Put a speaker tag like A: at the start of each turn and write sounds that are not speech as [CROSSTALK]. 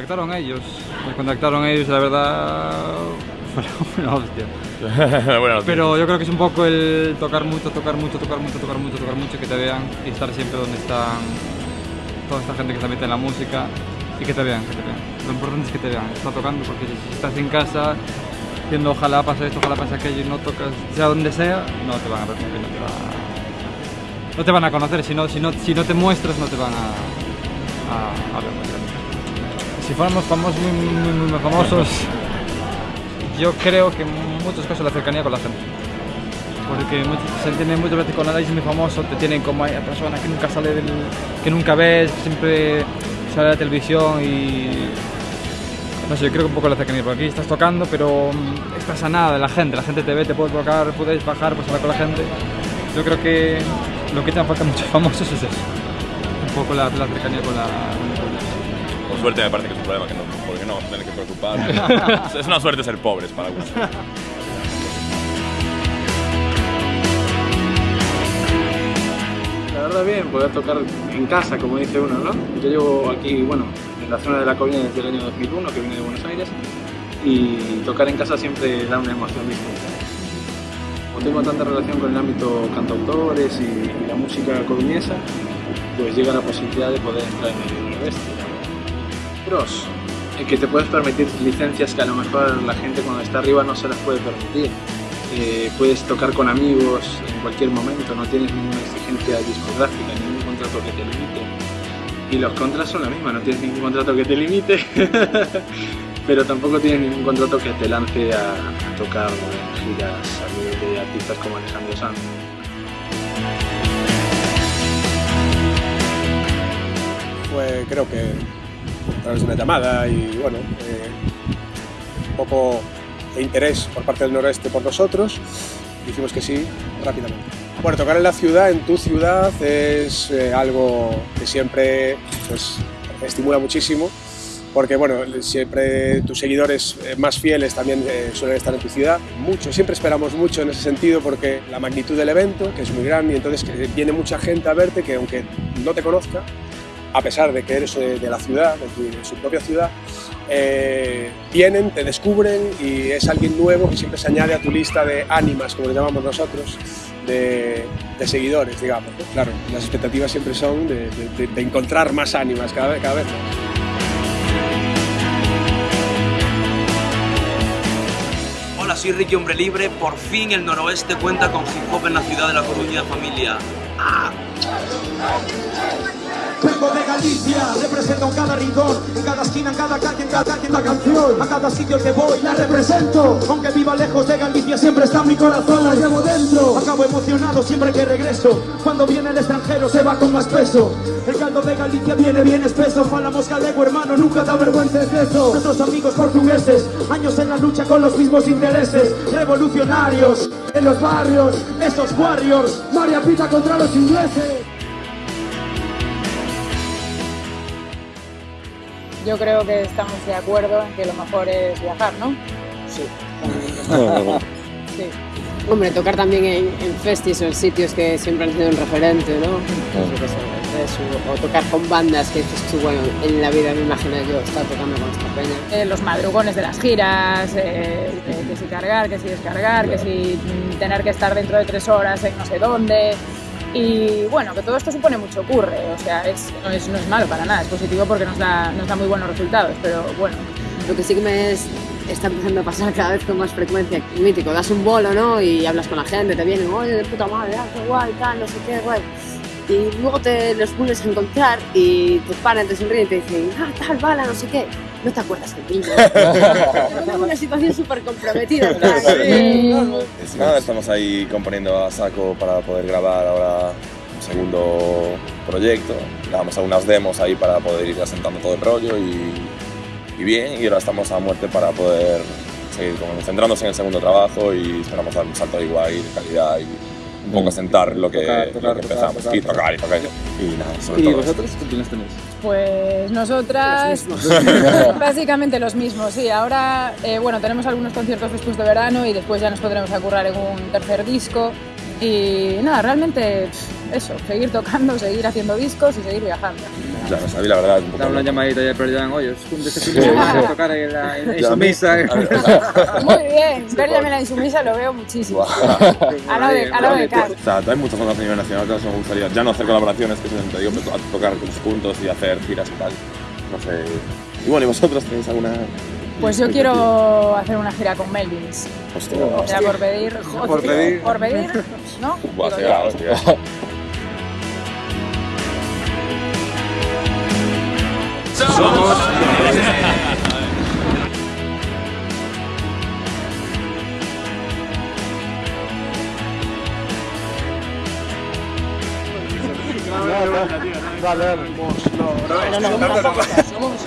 A: contactaron ellos, me contactaron ellos, la verdad [LAUGHS] fue una hostia. [LAUGHS]
B: bueno,
A: Pero yo creo que es un poco el tocar mucho, tocar mucho, tocar mucho, tocar mucho, tocar mucho, que te vean y estar siempre donde están toda esta gente que se mete en la música y que te vean, que te vean. Lo importante es que te vean, está tocando porque si estás en casa viendo ojalá pase esto, ojalá pase aquello y no tocas, sea donde sea, no te van a ver no te, va- no te van a conocer, si no, si, no, si no te muestras no te van a, a, a ver. Si fuéramos famosos, muy, muy, famosos, yo creo que muchas cosas la cercanía con la gente. Porque se entiende muchas veces con es muy famoso, te tienen como a persona que nunca sale que nunca ves, siempre sale a la televisión y. No sé, yo creo que un poco la cercanía, porque aquí estás tocando, pero mm, estás a nada de la gente, la gente te ve, te puedes tocar, puedes bajar, pues hablar con la gente. Yo creo que lo que te falta muchos [LAUGHS] famosos es eso. Un poco la, la cercanía con la.
B: Por suerte me parece que es un problema que no, porque no vamos a tener que preocupar. es una suerte ser pobres para algunos.
C: La verdad bien, poder tocar en casa, como dice uno, ¿no? Yo llevo aquí, bueno, en la zona de la Coruña desde el año 2001, que vine de Buenos Aires, y tocar en casa siempre da una emoción distinta. Como tengo tanta relación con el ámbito cantautores y, la música coruñesa, pues llega la posibilidad de poder entrar en el noroeste. Pros, que te puedes permitir licencias que a lo mejor la gente cuando está arriba no se las puede permitir. Eh, puedes tocar con amigos en cualquier momento, no tienes ninguna exigencia discográfica, ningún contrato que te limite. Y los contras son la misma, no tienes ningún contrato que te limite, [LAUGHS] pero tampoco tienes ningún contrato que te lance a, tocar en giras a de artistas como Alejandro Sanz.
D: fue creo que a través de una llamada y bueno, eh, un poco de interés por parte del noroeste por nosotros, dijimos que sí rápidamente. Bueno, tocar en la ciudad, en tu ciudad, es eh, algo que siempre pues, estimula muchísimo, porque bueno, siempre tus seguidores eh, más fieles también eh, suelen estar en tu ciudad. Mucho, siempre esperamos mucho en ese sentido porque la magnitud del evento, que es muy grande, y entonces que viene mucha gente a verte que aunque no te conozca, a pesar de que eres de, de la ciudad, de, de su propia ciudad, eh, vienen, te descubren y es alguien nuevo que siempre se añade a tu lista de ánimas, como le llamamos nosotros, de, seguidores, digamos. ¿no? Claro, las expectativas siempre son de, encontrar más ánimas cada cada vez más.
E: Hola, soy Ricky Hombre Libre. Por fin el noroeste cuenta con hip hop en la ciudad de La Coruña, familia. ¡Ah!
F: Vengo de Galicia, represento en cada rincón, en cada esquina, en cada calle, en cada, en cada canción, a cada sitio que voy la represento. Aunque viva lejos de Galicia, siempre está mi corazón, la llevo dentro. Acabo emocionado siempre que regreso. Cuando viene el extranjero se va con más peso. El caldo de Galicia viene bien espeso. Falamos galego, hermano, nunca te avergüences de eso. Nuestros amigos portugueses, años en la lucha con los mismos intereses. Revolucionarios, en los barrios, esos warriors. María Pita contra los ingleses.
G: Yo creo que estamos de acuerdo en que lo mejor es viajar, ¿no?
H: Sí.
G: Sí.
H: Hombre, tocar también en, en festis o en sitios que siempre han sido un referente, ¿no? O tocar con bandas que dices tú, bueno, en la vida me imagino yo estar tocando con esta peña.
G: Eh, los madrugones de las giras, eh, eh, que si cargar, que si descargar, que si tener que estar dentro de tres horas en no sé dónde. Y bueno, que todo esto supone mucho curre, o sea, es, no, es, no es malo para nada, es positivo porque nos da, nos da muy buenos resultados, pero bueno,
H: Lo que sí que me es- está empezando a pasar cada vez con más frecuencia, mítico, das un bolo, ¿no? Y hablas con la gente, te vienen, oye, de puta madre, ah, qué guay, tal, no sé qué, guay. Y luego te los vuelves a encontrar y te paran, te sonríen y te dicen, ah, tal, bala, no sé qué. No te acuerdas del pingo. Es [LAUGHS] una situación súper comprometida. sí.
B: Nada, estamos ahí componiendo a saco para poder grabar ahora un segundo proyecto. Grabamos algunas demos ahí para poder ir asentando todo el rollo y, y bien. Y ahora estamos a muerte para poder seguir como centrándose en el segundo trabajo y esperamos dar un salto de igual y de calidad y un poco asentar lo que,
A: Tocar,
B: lo
A: tocar,
B: que
A: tocar,
B: empezamos.
A: tocar,
B: y tocar, y tocar. Y nada, sobre
A: ¿Y
B: todo.
A: vosotros qué planes tenéis?
G: Pues nosotras,
H: Los mismos. [LAUGHS]
G: básicamente los mismos, sí. Ahora, eh, bueno, tenemos algunos conciertos después de verano y después ya nos podremos a currar en un tercer disco. Y nada, realmente eso, seguir tocando, seguir haciendo discos y seguir viajando.
B: Ya no sabía, la verdad. Un poco
A: Dar una
B: loco.
A: llamadita ya pero ya oye, un de este fin de semana, tocar en, la, en, en
B: Ya, [LAUGHS]
A: su misa.
B: a mí-
G: Muy bien, verle la insumisa lo veo muchísimo. A lo de, a lo de Cas.
B: O sea, hay muchas bandas a nivel nacional que me gustaría ya no hacer colaboraciones, que es te digo, pero to- tocar juntos y hacer giras y tal. No sé. Y bueno, ¿y vosotros tenéis alguna...?
G: Pues yo quiero hacer una gira con Melvins.
B: Hostia,
G: Era por pedir.
A: Por pedir.
G: Por pedir, ¿no?
B: Buah,
G: yo.
B: hostia.
D: Dale, dale.
H: No, no. Somos...